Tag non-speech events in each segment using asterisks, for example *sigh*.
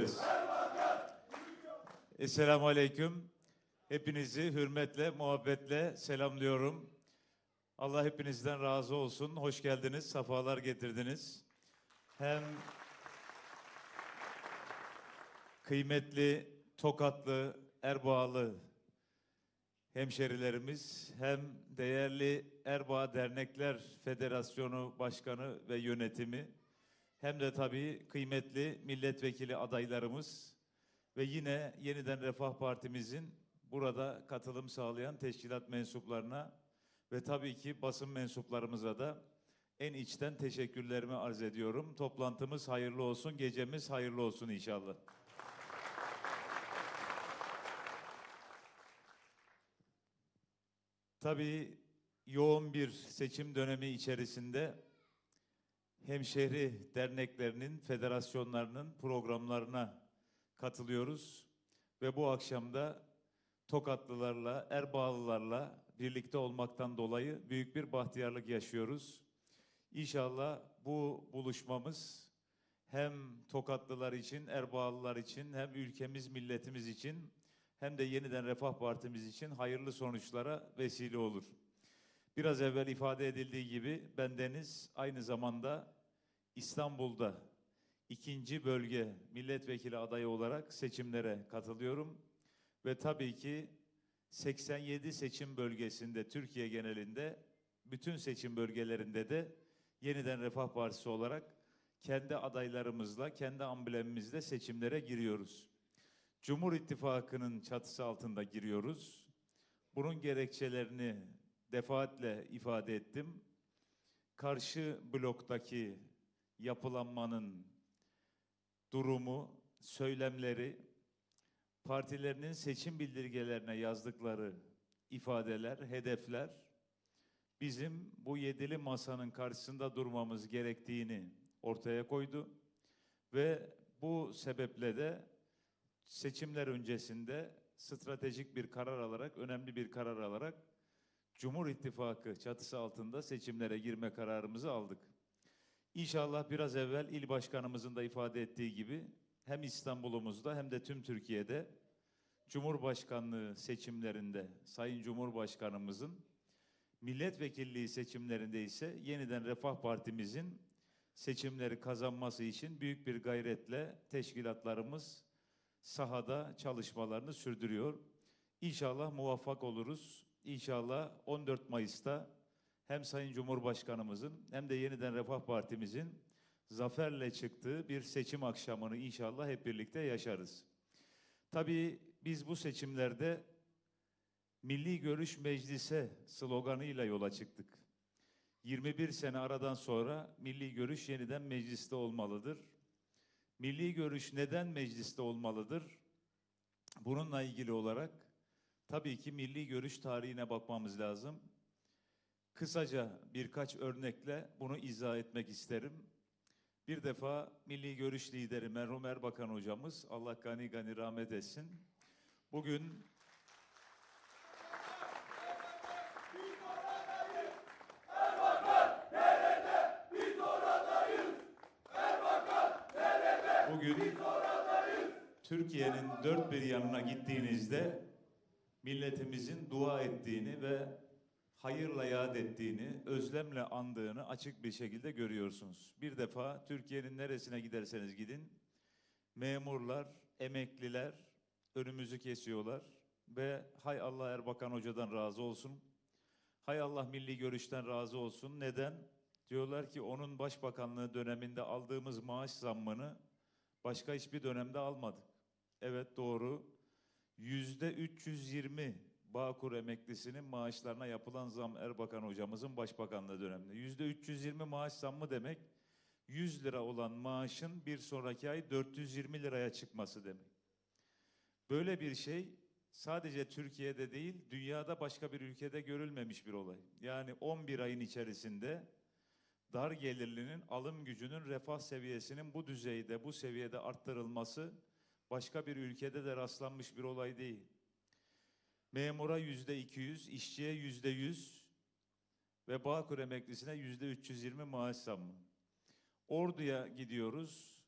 ederiz. Esselamu Aleyküm. Hepinizi hürmetle, muhabbetle selamlıyorum. Allah hepinizden razı olsun. Hoş geldiniz, safalar getirdiniz. Hem kıymetli Tokatlı, Erbağlı hemşerilerimiz hem değerli Erbaa Dernekler Federasyonu Başkanı ve yönetimi hem de tabii kıymetli milletvekili adaylarımız ve yine yeniden Refah Partimizin burada katılım sağlayan teşkilat mensuplarına ve tabii ki basın mensuplarımıza da en içten teşekkürlerimi arz ediyorum. Toplantımız hayırlı olsun, gecemiz hayırlı olsun inşallah. Tabii yoğun bir seçim dönemi içerisinde hemşehri derneklerinin, federasyonlarının programlarına katılıyoruz. Ve bu akşam da Tokatlılarla, Erbağlılarla birlikte olmaktan dolayı büyük bir bahtiyarlık yaşıyoruz. İnşallah bu buluşmamız hem Tokatlılar için, Erbağlılar için, hem ülkemiz, milletimiz için hem de yeniden Refah Partimiz için hayırlı sonuçlara vesile olur. Biraz evvel ifade edildiği gibi bendeniz aynı zamanda İstanbul'da ikinci bölge milletvekili adayı olarak seçimlere katılıyorum. Ve tabii ki 87 seçim bölgesinde Türkiye genelinde bütün seçim bölgelerinde de yeniden Refah Partisi olarak kendi adaylarımızla, kendi amblemimizle seçimlere giriyoruz. Cumhur İttifakı'nın çatısı altında giriyoruz. Bunun gerekçelerini defaatle ifade ettim. Karşı bloktaki yapılanmanın durumu, söylemleri, partilerinin seçim bildirgelerine yazdıkları ifadeler, hedefler bizim bu yedili masanın karşısında durmamız gerektiğini ortaya koydu ve bu sebeple de seçimler öncesinde stratejik bir karar alarak, önemli bir karar alarak Cumhur İttifakı çatısı altında seçimlere girme kararımızı aldık. İnşallah biraz evvel il başkanımızın da ifade ettiği gibi hem İstanbul'umuzda hem de tüm Türkiye'de Cumhurbaşkanlığı seçimlerinde Sayın Cumhurbaşkanımızın milletvekilliği seçimlerinde ise yeniden Refah Partimizin seçimleri kazanması için büyük bir gayretle teşkilatlarımız sahada çalışmalarını sürdürüyor. İnşallah muvaffak oluruz. İnşallah 14 Mayıs'ta hem Sayın Cumhurbaşkanımızın hem de yeniden Refah Partimizin zaferle çıktığı bir seçim akşamını inşallah hep birlikte yaşarız. Tabii biz bu seçimlerde Milli Görüş Meclise sloganıyla yola çıktık. 21 sene aradan sonra Milli Görüş yeniden mecliste olmalıdır. Milli Görüş neden mecliste olmalıdır? Bununla ilgili olarak tabii ki Milli Görüş tarihine bakmamız lazım. Kısaca birkaç örnekle bunu izah etmek isterim. Bir defa Milli Görüş lideri merhum Erbakan hocamız, Allah gani gani rahmet etsin. Bugün Bugün Türkiye'nin dört bir yanına gittiğinizde milletimizin dua ettiğini ve hayırla yad ettiğini, özlemle andığını açık bir şekilde görüyorsunuz. Bir defa Türkiye'nin neresine giderseniz gidin, memurlar, emekliler önümüzü kesiyorlar ve hay Allah Erbakan Hoca'dan razı olsun, hay Allah Milli Görüş'ten razı olsun. Neden? Diyorlar ki onun başbakanlığı döneminde aldığımız maaş zammını başka hiçbir dönemde almadık. Evet doğru. Yüzde 320 Bağkur emeklisinin maaşlarına yapılan zam Erbakan hocamızın başbakanlığı döneminde. Yüzde 320 maaş zammı demek 100 lira olan maaşın bir sonraki ay 420 liraya çıkması demek. Böyle bir şey sadece Türkiye'de değil dünyada başka bir ülkede görülmemiş bir olay. Yani 11 ayın içerisinde dar gelirlinin alım gücünün refah seviyesinin bu düzeyde, bu seviyede arttırılması başka bir ülkede de rastlanmış bir olay değil. Memura yüzde 200, işçiye yüzde 100 ve Bağkur emeklisine yüzde 320 maaş zammı. Ordu'ya gidiyoruz.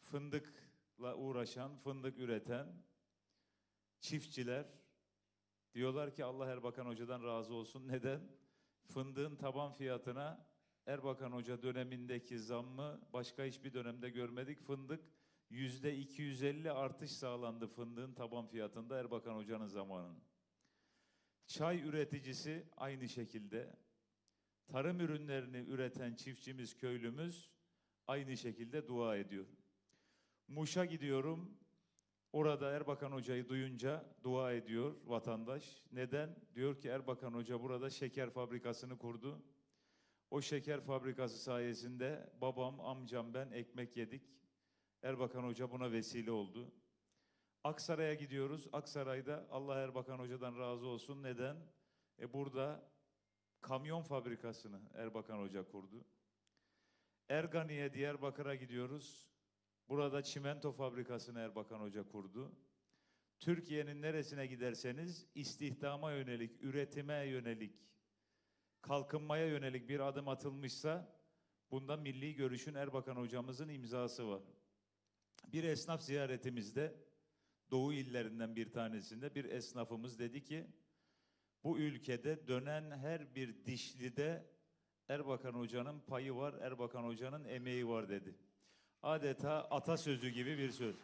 Fındık uğraşan, fındık üreten çiftçiler diyorlar ki Allah Erbakan Hoca'dan razı olsun. *laughs* Neden? Fındığın taban fiyatına Erbakan Hoca dönemindeki zammı başka hiçbir dönemde görmedik. Fındık yüzde 250 artış sağlandı fındığın taban fiyatında Erbakan Hoca'nın zamanında. Çay üreticisi aynı şekilde. Tarım ürünlerini üreten çiftçimiz, köylümüz aynı şekilde dua ediyor. Muş'a gidiyorum. Orada Erbakan Hoca'yı duyunca dua ediyor vatandaş. Neden? Diyor ki Erbakan Hoca burada şeker fabrikasını kurdu. O şeker fabrikası sayesinde babam, amcam, ben ekmek yedik. Erbakan Hoca buna vesile oldu. Aksaray'a gidiyoruz. Aksaray'da Allah Erbakan Hoca'dan razı olsun. Neden? E burada kamyon fabrikasını Erbakan Hoca kurdu. Ergani'ye, Diyarbakır'a gidiyoruz. Burada çimento fabrikasını Erbakan Hoca kurdu. Türkiye'nin neresine giderseniz istihdama yönelik, üretime yönelik, kalkınmaya yönelik bir adım atılmışsa bunda milli görüşün Erbakan hocamızın imzası var. Bir esnaf ziyaretimizde Doğu illerinden bir tanesinde bir esnafımız dedi ki bu ülkede dönen her bir dişlide Erbakan hocanın payı var, Erbakan hocanın emeği var dedi. Adeta atasözü gibi bir söz.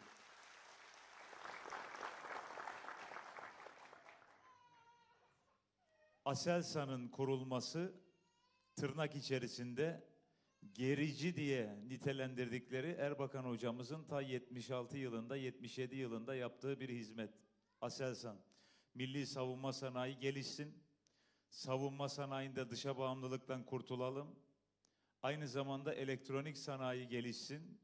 Aselsan'ın kurulması tırnak içerisinde gerici diye nitelendirdikleri Erbakan hocamızın ta 76 yılında 77 yılında yaptığı bir hizmet. Aselsan. Milli savunma sanayi gelişsin. Savunma sanayinde dışa bağımlılıktan kurtulalım. Aynı zamanda elektronik sanayi gelişsin.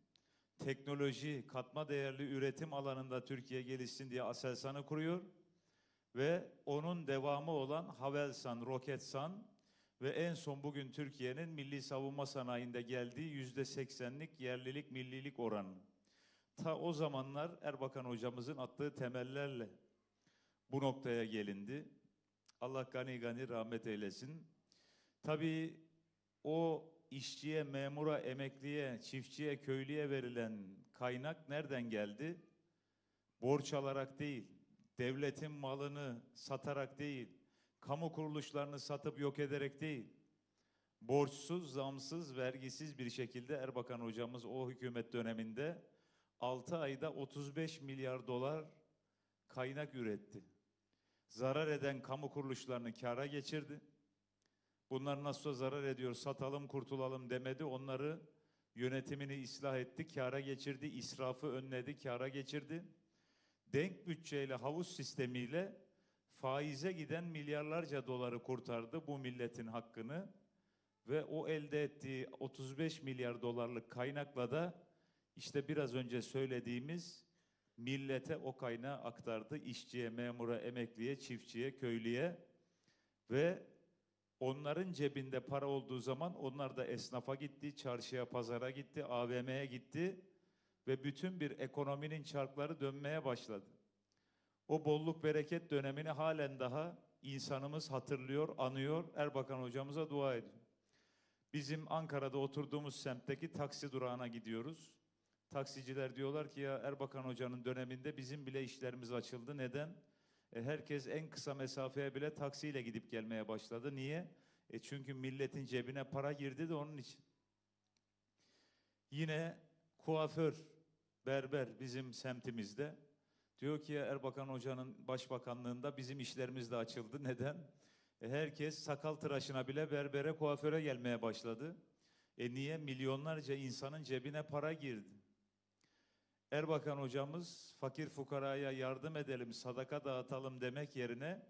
Teknoloji, katma değerli üretim alanında Türkiye gelişsin diye Aselsan'ı kuruyor. Ve onun devamı olan Havelsan, Roketsan ve en son bugün Türkiye'nin milli savunma sanayinde geldiği yüzde seksenlik yerlilik, millilik oranı. Ta o zamanlar Erbakan hocamızın attığı temellerle bu noktaya gelindi. Allah gani gani rahmet eylesin. Tabii o işçiye, memura, emekliye, çiftçiye, köylüye verilen kaynak nereden geldi? Borç alarak değil, devletin malını satarak değil, kamu kuruluşlarını satıp yok ederek değil, borçsuz, zamsız, vergisiz bir şekilde Erbakan hocamız o hükümet döneminde 6 ayda 35 milyar dolar kaynak üretti. Zarar eden kamu kuruluşlarını kâra geçirdi. Bunlar nasıl zarar ediyor, satalım, kurtulalım demedi. Onları yönetimini ıslah etti, kâra geçirdi, israfı önledi, kâra geçirdi. Denk bütçeyle, havuz sistemiyle faize giden milyarlarca doları kurtardı bu milletin hakkını ve o elde ettiği 35 milyar dolarlık kaynakla da işte biraz önce söylediğimiz millete o kaynağı aktardı. işçiye, memura, emekliye, çiftçiye, köylüye ve onların cebinde para olduğu zaman onlar da esnafa gitti, çarşıya, pazara gitti, AVM'ye gitti ve bütün bir ekonominin çarkları dönmeye başladı. O bolluk bereket dönemini halen daha insanımız hatırlıyor, anıyor. Erbakan hocamıza dua ediyor. Bizim Ankara'da oturduğumuz semtteki taksi durağına gidiyoruz. Taksiciler diyorlar ki ya Erbakan hocanın döneminde bizim bile işlerimiz açıldı. Neden? E, herkes en kısa mesafeye bile taksiyle gidip gelmeye başladı. Niye? E çünkü milletin cebine para girdi de onun için. Yine kuaför, berber bizim semtimizde. Diyor ki Erbakan Hoca'nın başbakanlığında bizim işlerimiz de açıldı. Neden? E herkes sakal tıraşına bile berbere, kuaföre gelmeye başladı. E niye? Milyonlarca insanın cebine para girdi. Erbakan hocamız fakir fukaraya yardım edelim, sadaka dağıtalım demek yerine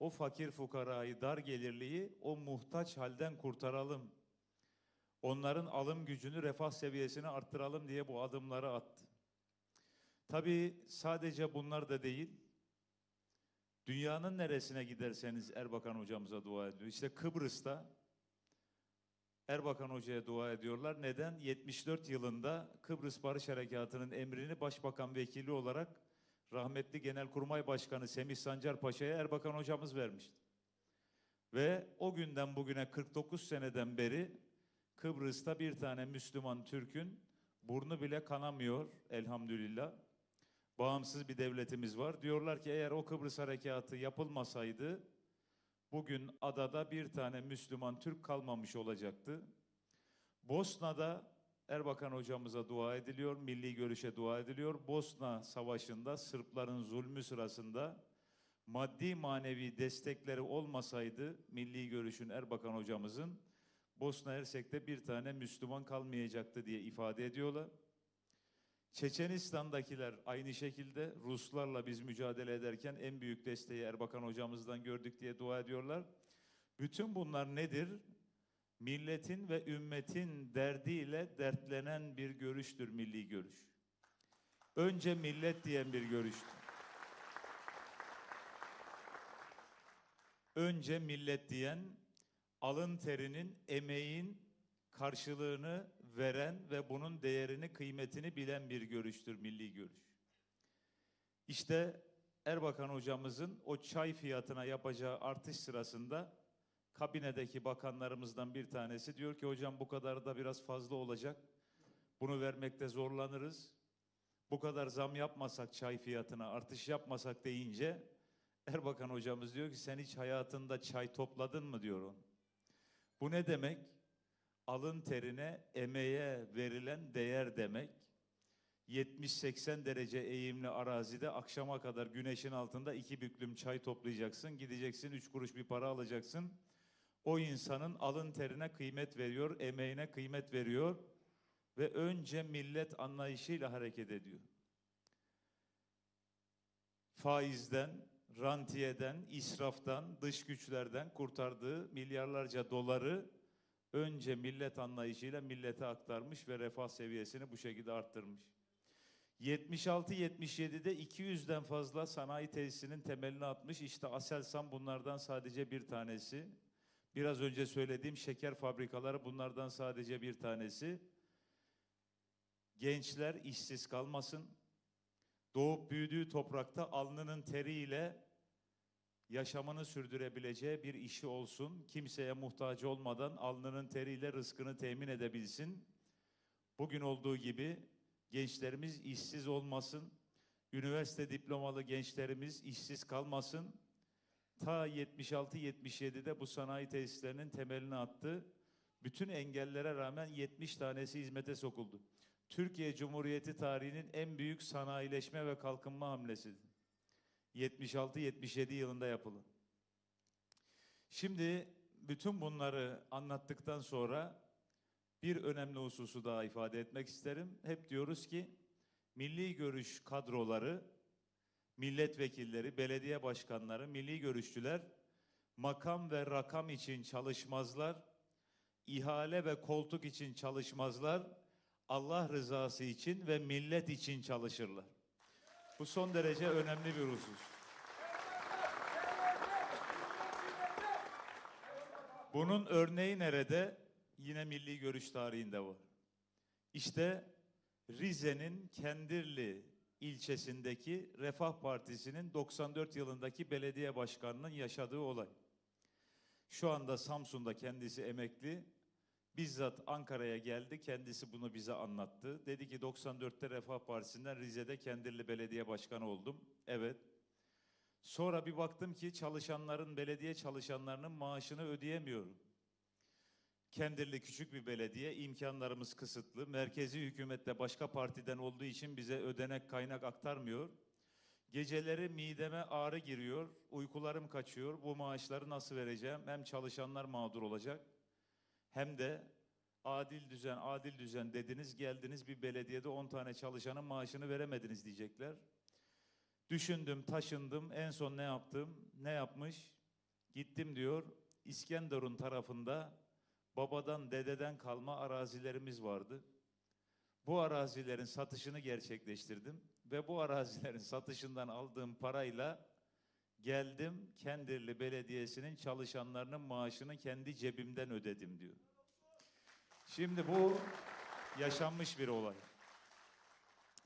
o fakir fukarayı, dar gelirliyi o muhtaç halden kurtaralım. Onların alım gücünü, refah seviyesini arttıralım diye bu adımları attı. Tabii sadece bunlar da değil. Dünyanın neresine giderseniz Erbakan hocamıza dua ediyor. İşte Kıbrıs'ta Erbakan Hoca'ya dua ediyorlar. Neden? 74 yılında Kıbrıs Barış Harekatı'nın emrini Başbakan Vekili olarak rahmetli Genelkurmay Başkanı Semih Sancar Paşa'ya Erbakan Hocamız vermişti. Ve o günden bugüne 49 seneden beri Kıbrıs'ta bir tane Müslüman Türk'ün burnu bile kanamıyor elhamdülillah. Bağımsız bir devletimiz var. Diyorlar ki eğer o Kıbrıs harekatı yapılmasaydı bugün adada bir tane Müslüman Türk kalmamış olacaktı. Bosna'da Erbakan hocamıza dua ediliyor, milli görüşe dua ediliyor. Bosna Savaşı'nda Sırpların zulmü sırasında maddi manevi destekleri olmasaydı milli görüşün Erbakan hocamızın Bosna Hersek'te bir tane Müslüman kalmayacaktı diye ifade ediyorlar. Çeçenistan'dakiler aynı şekilde Ruslarla biz mücadele ederken en büyük desteği Erbakan hocamızdan gördük diye dua ediyorlar. Bütün bunlar nedir? Milletin ve ümmetin derdiyle dertlenen bir görüştür milli görüş. Önce millet diyen bir görüştür. Önce millet diyen alın terinin, emeğin karşılığını veren ve bunun değerini, kıymetini bilen bir görüştür milli görüş. İşte Erbakan hocamızın o çay fiyatına yapacağı artış sırasında kabinedeki bakanlarımızdan bir tanesi diyor ki hocam bu kadar da biraz fazla olacak. Bunu vermekte zorlanırız. Bu kadar zam yapmasak çay fiyatına artış yapmasak deyince Erbakan hocamız diyor ki sen hiç hayatında çay topladın mı diyor on. Bu ne demek? Alın terine, emeğe verilen değer demek. 70-80 derece eğimli arazide akşama kadar güneşin altında iki büklüm çay toplayacaksın. Gideceksin üç kuruş bir para alacaksın. O insanın alın terine kıymet veriyor, emeğine kıymet veriyor ve önce millet anlayışıyla hareket ediyor. Faizden, rantiyeden, israftan, dış güçlerden kurtardığı milyarlarca doları önce millet anlayışıyla millete aktarmış ve refah seviyesini bu şekilde arttırmış. 76-77'de 200'den fazla sanayi tesisinin temelini atmış. İşte Aselsan bunlardan sadece bir tanesi. Biraz önce söylediğim şeker fabrikaları bunlardan sadece bir tanesi. Gençler işsiz kalmasın. Doğup büyüdüğü toprakta alnının teriyle yaşamını sürdürebileceği bir işi olsun. Kimseye muhtaç olmadan alnının teriyle rızkını temin edebilsin. Bugün olduğu gibi gençlerimiz işsiz olmasın. Üniversite diplomalı gençlerimiz işsiz kalmasın. Ta 76-77'de bu sanayi tesislerinin temelini attı. Bütün engellere rağmen 70 tanesi hizmete sokuldu. Türkiye Cumhuriyeti tarihinin en büyük sanayileşme ve kalkınma hamlesidir. 76-77 yılında yapılan. Şimdi bütün bunları anlattıktan sonra bir önemli hususu daha ifade etmek isterim. Hep diyoruz ki milli görüş kadroları, milletvekilleri, belediye başkanları, milli görüşçüler makam ve rakam için çalışmazlar, ihale ve koltuk için çalışmazlar, Allah rızası için ve millet için çalışırlar. Bu son derece önemli bir husus. Bunun örneği nerede? Yine milli görüş tarihinde var. İşte Rize'nin Kendirli ilçesindeki Refah Partisi'nin 94 yılındaki belediye başkanının yaşadığı olay. Şu anda Samsun'da kendisi emekli. Bizzat Ankara'ya geldi. Kendisi bunu bize anlattı. Dedi ki 94'te Refah Partisi'nden Rize'de Kendirli Belediye Başkanı oldum. Evet. Sonra bir baktım ki çalışanların, belediye çalışanlarının maaşını ödeyemiyorum. Kendirli küçük bir belediye, imkanlarımız kısıtlı. Merkezi hükümette başka partiden olduğu için bize ödenek kaynak aktarmıyor. Geceleri mideme ağrı giriyor, uykularım kaçıyor. Bu maaşları nasıl vereceğim? Hem çalışanlar mağdur olacak hem de adil düzen, adil düzen dediniz, geldiniz bir belediyede 10 tane çalışanın maaşını veremediniz diyecekler. Düşündüm, taşındım. En son ne yaptım? Ne yapmış? Gittim diyor. İskenderun tarafında babadan, dededen kalma arazilerimiz vardı. Bu arazilerin satışını gerçekleştirdim ve bu arazilerin *laughs* satışından aldığım parayla geldim Kendirli Belediyesi'nin çalışanlarının maaşını kendi cebimden ödedim diyor. Şimdi bu yaşanmış bir olay.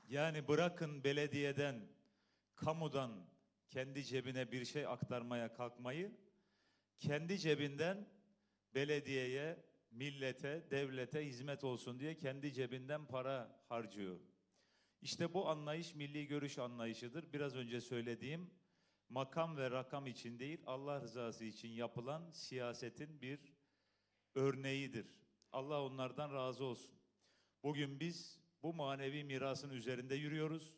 Yani bırakın belediyeden, kamudan kendi cebine bir şey aktarmaya kalkmayı, kendi cebinden belediyeye millete, devlete hizmet olsun diye kendi cebinden para harcıyor. İşte bu anlayış milli görüş anlayışıdır. Biraz önce söylediğim makam ve rakam için değil, Allah rızası için yapılan siyasetin bir örneğidir. Allah onlardan razı olsun. Bugün biz bu manevi mirasın üzerinde yürüyoruz.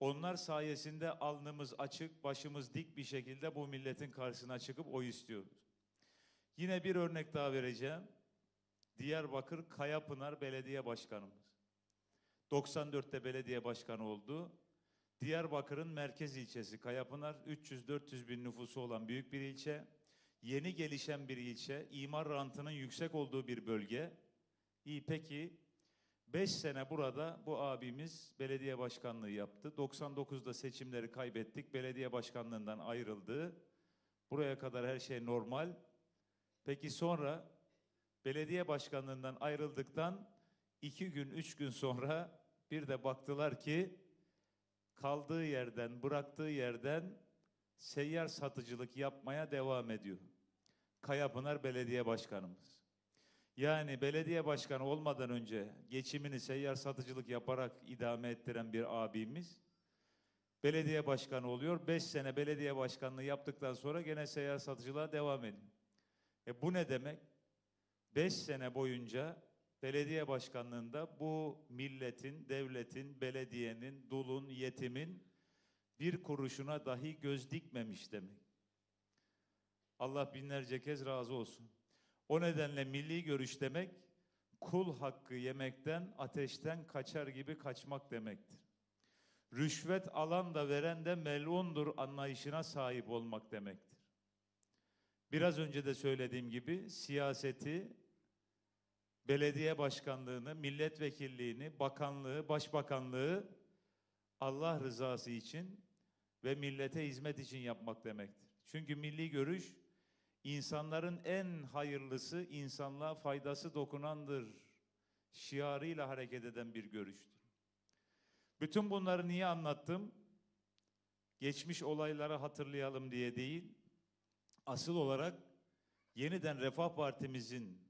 Onlar sayesinde alnımız açık, başımız dik bir şekilde bu milletin karşısına çıkıp oy istiyoruz. Yine bir örnek daha vereceğim. Diyarbakır Kayapınar Belediye Başkanımız. 94'te belediye başkanı oldu. Diyarbakır'ın merkez ilçesi Kayapınar 300-400 bin nüfusu olan büyük bir ilçe. Yeni gelişen bir ilçe, imar rantının yüksek olduğu bir bölge. İyi peki 5 sene burada bu abimiz belediye başkanlığı yaptı. 99'da seçimleri kaybettik. Belediye başkanlığından ayrıldı. Buraya kadar her şey normal. Peki sonra belediye başkanlığından ayrıldıktan iki gün, üç gün sonra bir de baktılar ki kaldığı yerden, bıraktığı yerden seyyar satıcılık yapmaya devam ediyor. Kayapınar Belediye Başkanımız. Yani belediye başkanı olmadan önce geçimini seyyar satıcılık yaparak idame ettiren bir abimiz belediye başkanı oluyor. Beş sene belediye başkanlığı yaptıktan sonra gene seyyar satıcılığa devam ediyor. E bu ne demek? Beş sene boyunca belediye başkanlığında bu milletin, devletin, belediyenin, dulun, yetimin bir kuruşuna dahi göz dikmemiş demek. Allah binlerce kez razı olsun. O nedenle milli görüş demek kul hakkı yemekten, ateşten kaçar gibi kaçmak demektir. Rüşvet alan da veren de melundur anlayışına sahip olmak demektir. Biraz önce de söylediğim gibi siyaseti, belediye başkanlığını, milletvekilliğini, bakanlığı, başbakanlığı Allah rızası için ve millete hizmet için yapmak demektir. Çünkü milli görüş insanların en hayırlısı, insanlığa faydası dokunandır şiarıyla hareket eden bir görüştür. Bütün bunları niye anlattım? Geçmiş olayları hatırlayalım diye değil, asıl olarak yeniden Refah Partimizin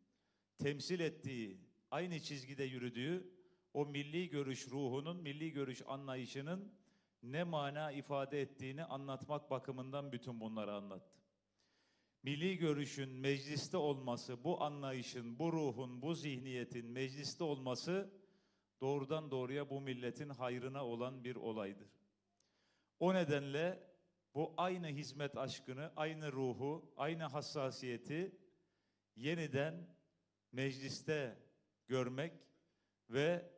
temsil ettiği, aynı çizgide yürüdüğü o milli görüş ruhunun, milli görüş anlayışının ne mana ifade ettiğini anlatmak bakımından bütün bunları anlattım. Milli görüşün mecliste olması, bu anlayışın, bu ruhun, bu zihniyetin mecliste olması doğrudan doğruya bu milletin hayrına olan bir olaydır. O nedenle bu aynı hizmet aşkını, aynı ruhu, aynı hassasiyeti yeniden mecliste görmek ve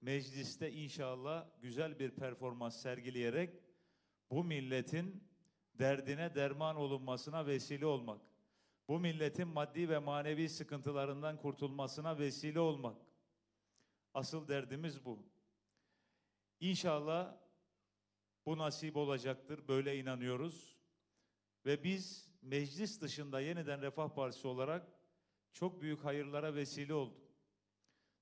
mecliste inşallah güzel bir performans sergileyerek bu milletin derdine derman olunmasına vesile olmak. Bu milletin maddi ve manevi sıkıntılarından kurtulmasına vesile olmak. Asıl derdimiz bu. İnşallah bu nasip olacaktır. Böyle inanıyoruz. Ve biz meclis dışında yeniden Refah Partisi olarak çok büyük hayırlara vesile olduk.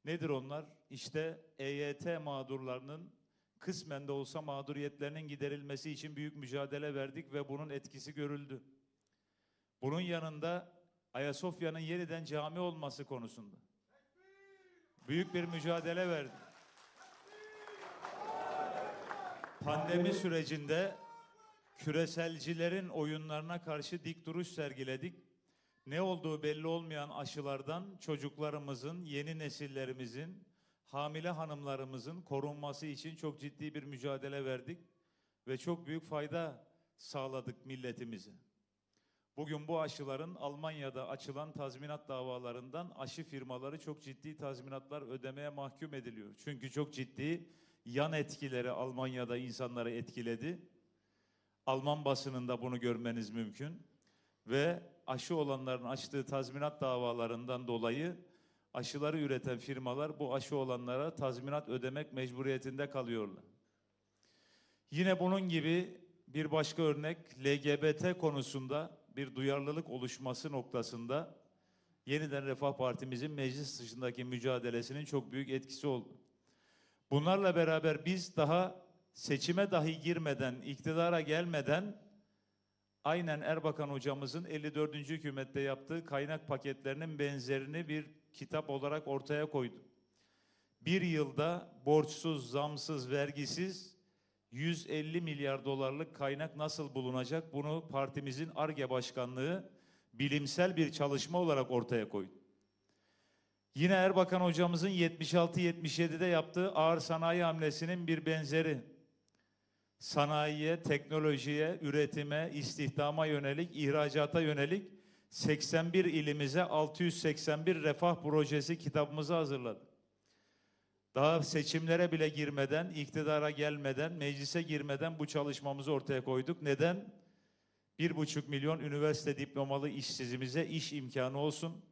Nedir onlar? İşte EYT mağdurlarının kısmen de olsa mağduriyetlerinin giderilmesi için büyük mücadele verdik ve bunun etkisi görüldü. Bunun yanında Ayasofya'nın yeniden cami olması konusunda büyük bir mücadele verdik. Pandemi sürecinde küreselcilerin oyunlarına karşı dik duruş sergiledik. Ne olduğu belli olmayan aşılardan çocuklarımızın, yeni nesillerimizin, hamile hanımlarımızın korunması için çok ciddi bir mücadele verdik ve çok büyük fayda sağladık milletimize. Bugün bu aşıların Almanya'da açılan tazminat davalarından aşı firmaları çok ciddi tazminatlar ödemeye mahkum ediliyor. Çünkü çok ciddi yan etkileri Almanya'da insanları etkiledi. Alman basınında bunu görmeniz mümkün. Ve aşı olanların açtığı tazminat davalarından dolayı aşıları üreten firmalar bu aşı olanlara tazminat ödemek mecburiyetinde kalıyorlar. Yine bunun gibi bir başka örnek LGBT konusunda bir duyarlılık oluşması noktasında yeniden Refah Partimizin meclis dışındaki mücadelesinin çok büyük etkisi oldu. Bunlarla beraber biz daha seçime dahi girmeden, iktidara gelmeden aynen Erbakan hocamızın 54. hükümette yaptığı kaynak paketlerinin benzerini bir kitap olarak ortaya koyduk. Bir yılda borçsuz, zamsız, vergisiz 150 milyar dolarlık kaynak nasıl bulunacak? Bunu partimizin ARGE başkanlığı bilimsel bir çalışma olarak ortaya koydu. Yine Erbakan hocamızın 76-77'de yaptığı ağır sanayi hamlesinin bir benzeri. Sanayiye, teknolojiye, üretime, istihdama yönelik, ihracata yönelik 81 ilimize 681 refah projesi kitabımızı hazırladı. Daha seçimlere bile girmeden, iktidara gelmeden, meclise girmeden bu çalışmamızı ortaya koyduk. Neden? Bir buçuk milyon üniversite diplomalı işsizimize iş imkanı olsun.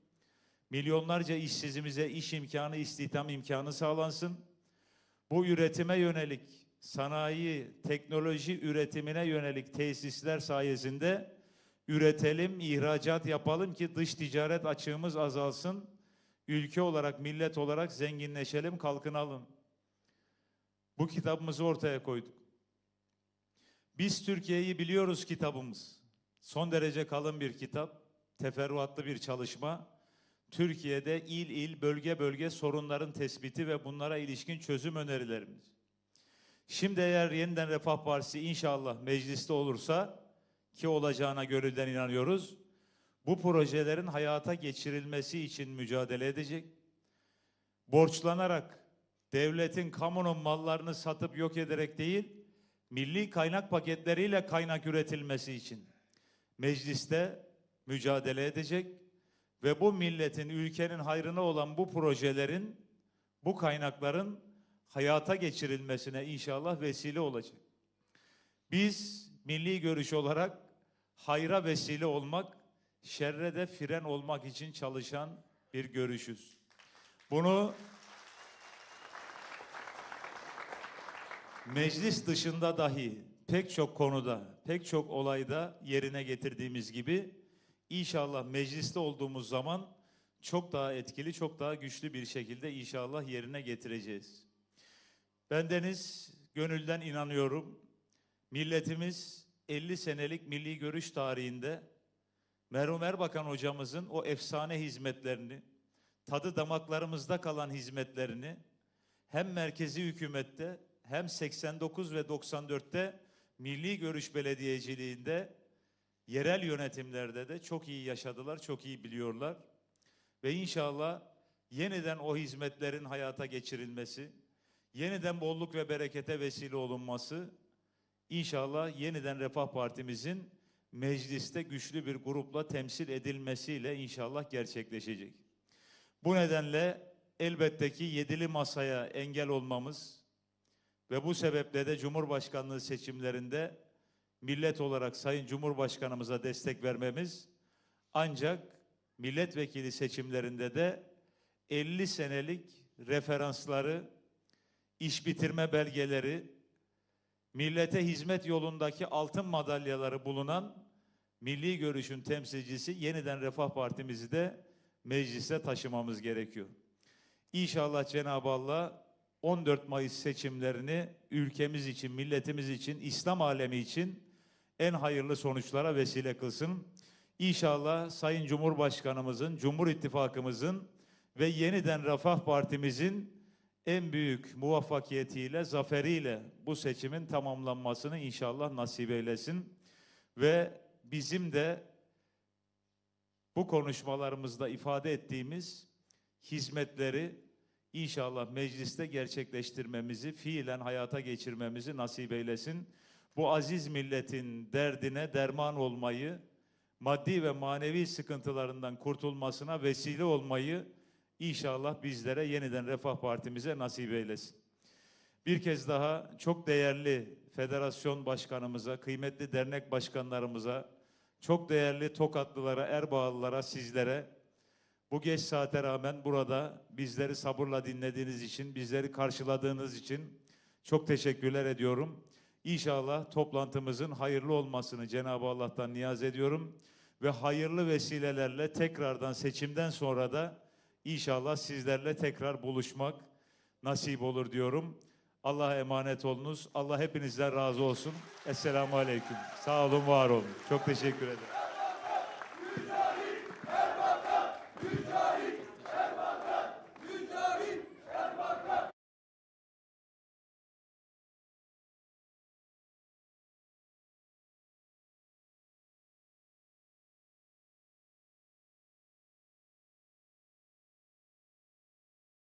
Milyonlarca işsizimize iş imkanı, istihdam imkanı sağlansın. Bu üretime yönelik, sanayi, teknoloji üretimine yönelik tesisler sayesinde üretelim, ihracat yapalım ki dış ticaret açığımız azalsın. Ülke olarak, millet olarak zenginleşelim, kalkınalım. Bu kitabımızı ortaya koyduk. Biz Türkiye'yi biliyoruz kitabımız. Son derece kalın bir kitap, teferruatlı bir çalışma. Türkiye'de il il, bölge bölge sorunların tespiti ve bunlara ilişkin çözüm önerilerimiz. Şimdi eğer yeniden Refah Partisi inşallah mecliste olursa ki olacağına gönülden inanıyoruz. Bu projelerin hayata geçirilmesi için mücadele edecek. Borçlanarak devletin kamunun mallarını satıp yok ederek değil, milli kaynak paketleriyle kaynak üretilmesi için mecliste mücadele edecek ve bu milletin, ülkenin hayrına olan bu projelerin, bu kaynakların hayata geçirilmesine inşallah vesile olacak. Biz milli görüş olarak hayra vesile olmak, şerre de fren olmak için çalışan bir görüşüz. Bunu meclis dışında dahi pek çok konuda, pek çok olayda yerine getirdiğimiz gibi inşallah mecliste olduğumuz zaman çok daha etkili, çok daha güçlü bir şekilde inşallah yerine getireceğiz. Bendeniz gönülden inanıyorum. Milletimiz 50 senelik milli görüş tarihinde Merhum Erbakan hocamızın o efsane hizmetlerini, tadı damaklarımızda kalan hizmetlerini hem merkezi hükümette hem 89 ve 94'te milli görüş belediyeciliğinde yerel yönetimlerde de çok iyi yaşadılar, çok iyi biliyorlar. Ve inşallah yeniden o hizmetlerin hayata geçirilmesi, yeniden bolluk ve berekete vesile olunması, inşallah yeniden Refah Partimizin mecliste güçlü bir grupla temsil edilmesiyle inşallah gerçekleşecek. Bu nedenle elbette ki yedili masaya engel olmamız ve bu sebeple de Cumhurbaşkanlığı seçimlerinde millet olarak Sayın Cumhurbaşkanımıza destek vermemiz ancak milletvekili seçimlerinde de 50 senelik referansları, iş bitirme belgeleri, millete hizmet yolundaki altın madalyaları bulunan milli görüşün temsilcisi yeniden Refah Partimizi de meclise taşımamız gerekiyor. İnşallah Cenab-ı Allah 14 Mayıs seçimlerini ülkemiz için, milletimiz için, İslam alemi için en hayırlı sonuçlara vesile kılsın. İnşallah Sayın Cumhurbaşkanımızın, Cumhur İttifakımızın ve yeniden Refah Partimizin en büyük muvaffakiyetiyle, zaferiyle bu seçimin tamamlanmasını inşallah nasip eylesin. Ve bizim de bu konuşmalarımızda ifade ettiğimiz hizmetleri inşallah mecliste gerçekleştirmemizi, fiilen hayata geçirmemizi nasip eylesin. Bu aziz milletin derdine derman olmayı, maddi ve manevi sıkıntılarından kurtulmasına vesile olmayı inşallah bizlere yeniden Refah Partimize nasip eylesin. Bir kez daha çok değerli federasyon başkanımıza, kıymetli dernek başkanlarımıza, çok değerli Tokatlılara, Erbağlılara, sizlere bu geç saate rağmen burada bizleri sabırla dinlediğiniz için, bizleri karşıladığınız için çok teşekkürler ediyorum. İnşallah toplantımızın hayırlı olmasını Cenab-ı Allah'tan niyaz ediyorum ve hayırlı vesilelerle tekrardan seçimden sonra da inşallah sizlerle tekrar buluşmak nasip olur diyorum. Allah'a emanet olunuz. Allah hepinizden razı olsun. Esselamu Aleyküm. Sağ olun, var olun. Çok teşekkür ederim.